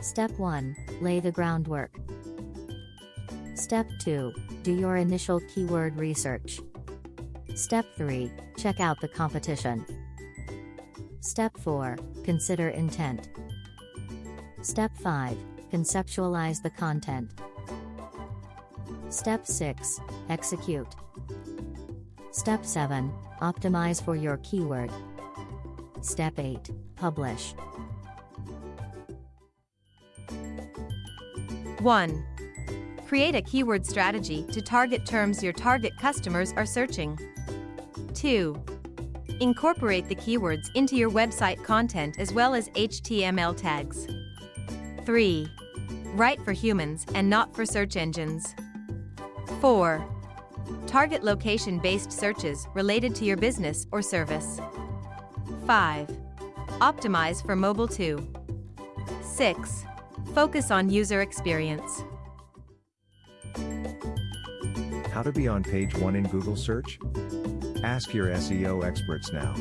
Step 1 Lay the groundwork. Step 2 Do your initial keyword research. Step 3 Check out the competition. Step 4 Consider intent. Step 5 Conceptualize the content. Step 6 Execute. Step 7 Optimize for your keyword. Step 8 Publish. 1. Create a keyword strategy to target terms your target customers are searching. 2. Incorporate the keywords into your website content as well as HTML tags. 3. Write for humans and not for search engines. 4. Target location-based searches related to your business or service. 5. Optimize for mobile too. 6. Focus on user experience. How to be on page 1 in Google search? Ask your SEO experts now.